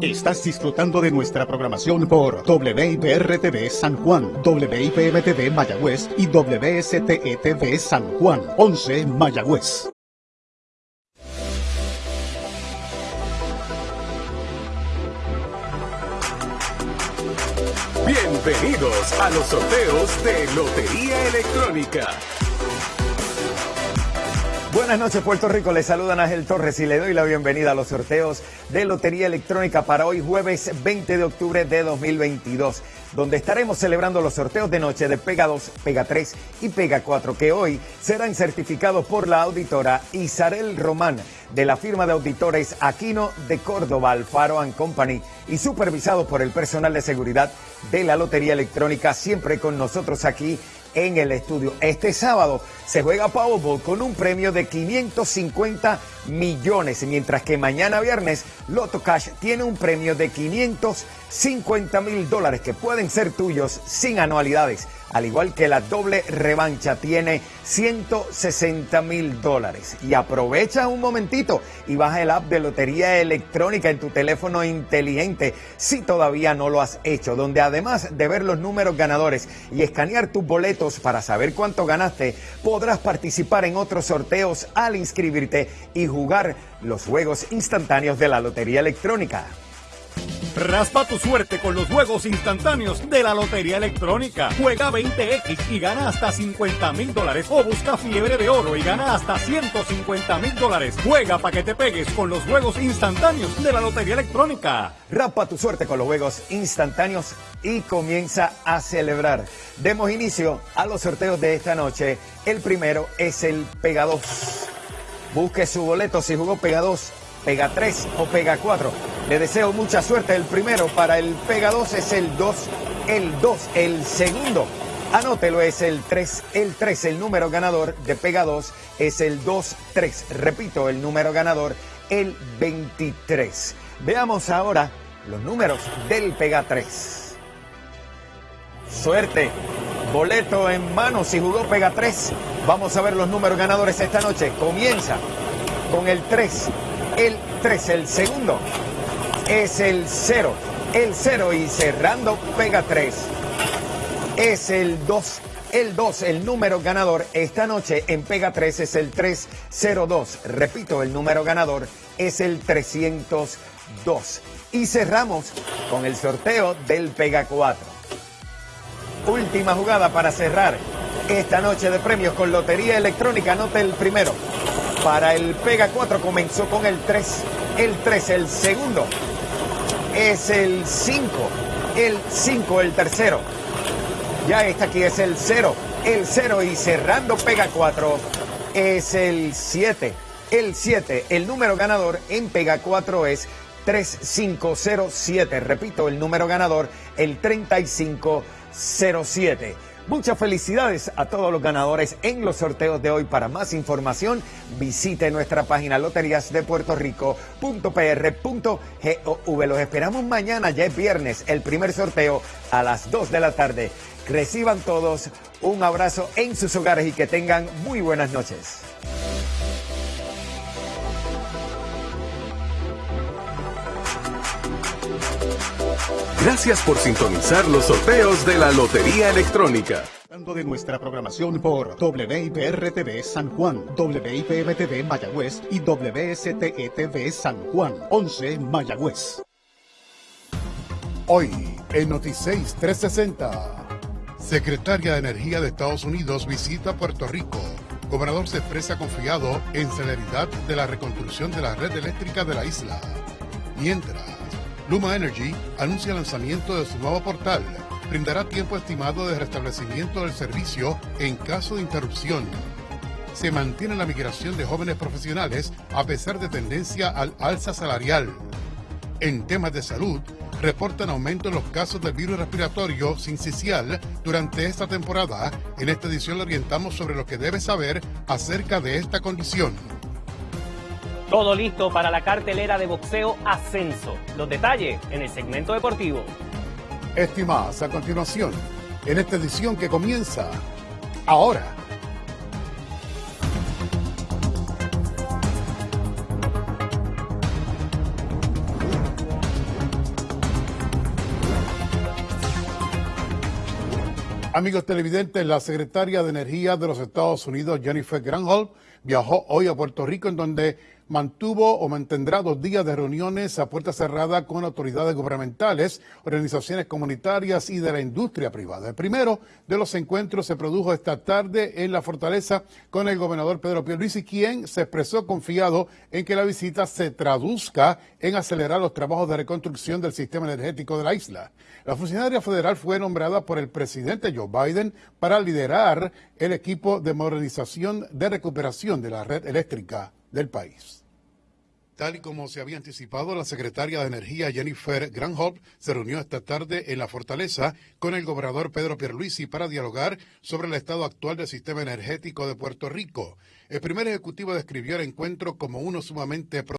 Estás disfrutando de nuestra programación por WIPR-TV San Juan, WIPM-TV Mayagüez y WSTE-TV San Juan, 11 Mayagüez. Bienvenidos a los sorteos de Lotería Electrónica. Buenas noches Puerto Rico, les saludan Ángel Torres y le doy la bienvenida a los sorteos de Lotería Electrónica para hoy jueves 20 de octubre de 2022, donde estaremos celebrando los sorteos de noche de Pega 2, Pega 3 y Pega 4, que hoy serán certificados por la auditora Isarel Román de la firma de auditores Aquino de Córdoba, Alfaro Company y supervisados por el personal de seguridad de la Lotería Electrónica, siempre con nosotros aquí en el estudio. Este sábado se juega Powerball con un premio de 550 millones, mientras que mañana viernes Lotto Cash tiene un premio de 550 mil dólares que pueden ser tuyos sin anualidades al igual que la doble revancha, tiene 160 mil dólares. Y aprovecha un momentito y baja el app de Lotería Electrónica en tu teléfono inteligente si todavía no lo has hecho, donde además de ver los números ganadores y escanear tus boletos para saber cuánto ganaste, podrás participar en otros sorteos al inscribirte y jugar los juegos instantáneos de la Lotería Electrónica. Raspa tu suerte con los juegos instantáneos de la Lotería Electrónica. Juega 20X y gana hasta 50 mil dólares. O busca fiebre de oro y gana hasta 150 mil dólares. Juega para que te pegues con los juegos instantáneos de la Lotería Electrónica. Raspa tu suerte con los juegos instantáneos y comienza a celebrar. Demos inicio a los sorteos de esta noche. El primero es el Pega 2. Busque su boleto si jugó Pega 2 Pega 3 o Pega 4. Le deseo mucha suerte. El primero para el Pega 2 es el 2, el 2, el segundo. Anótelo, es el 3, el 3, el número ganador de Pega 2 es el 2, 3. Repito, el número ganador, el 23. Veamos ahora los números del Pega 3. Suerte, boleto en mano si jugó Pega 3. Vamos a ver los números ganadores esta noche. Comienza con el 3, el 3, el segundo es el 0, el 0 y cerrando pega 3 es el 2. El 2, el número ganador esta noche en Pega 3 es el 302. Repito, el número ganador es el 302. Y cerramos con el sorteo del Pega 4. Última jugada para cerrar esta noche de premios con Lotería Electrónica. Anote el primero para el Pega 4 comenzó con el 3, el 3, el segundo es el 5, el 5, el tercero. Ya está aquí, es el 0, el 0 y cerrando Pega 4 es el 7, el 7. El número ganador en Pega 4 es 3507. Repito, el número ganador, el 3507. Muchas felicidades a todos los ganadores en los sorteos de hoy. Para más información, visite nuestra página loteriasdepuertorico.pr.gov. Los esperamos mañana, ya es viernes, el primer sorteo a las 2 de la tarde. Reciban todos un abrazo en sus hogares y que tengan muy buenas noches. Gracias por sintonizar los sorteos de la Lotería Electrónica. de nuestra programación por WIPR-TV San Juan, WIPM-TV Mayagüez y WSTE-TV San Juan, 11 Mayagüez. Hoy, en Noticias 360, Secretaria de Energía de Estados Unidos visita Puerto Rico. Gobernador se expresa confiado en celeridad de la reconstrucción de la red eléctrica de la isla. Mientras, Luma Energy anuncia el lanzamiento de su nuevo portal. Brindará tiempo estimado de restablecimiento del servicio en caso de interrupción. Se mantiene la migración de jóvenes profesionales a pesar de tendencia al alza salarial. En temas de salud, reportan aumento en los casos del virus respiratorio sincicial durante esta temporada. En esta edición le orientamos sobre lo que debe saber acerca de esta condición. Todo listo para la cartelera de boxeo Ascenso. Los detalles en el segmento deportivo. Estimadas, a continuación, en esta edición que comienza ahora. Amigos televidentes, la secretaria de Energía de los Estados Unidos, Jennifer Granholm, viajó hoy a Puerto Rico en donde mantuvo o mantendrá dos días de reuniones a puerta cerrada con autoridades gubernamentales, organizaciones comunitarias y de la industria privada. El primero de los encuentros se produjo esta tarde en la fortaleza con el gobernador Pedro Pierluisi, quien se expresó confiado en que la visita se traduzca en acelerar los trabajos de reconstrucción del sistema energético de la isla. La funcionaria federal fue nombrada por el presidente Joe Biden para liderar el equipo de modernización de recuperación de la red eléctrica del país. Tal y como se había anticipado, la secretaria de Energía Jennifer Granholm se reunió esta tarde en la fortaleza con el gobernador Pedro Pierluisi para dialogar sobre el estado actual del sistema energético de Puerto Rico. El primer ejecutivo describió el encuentro como uno sumamente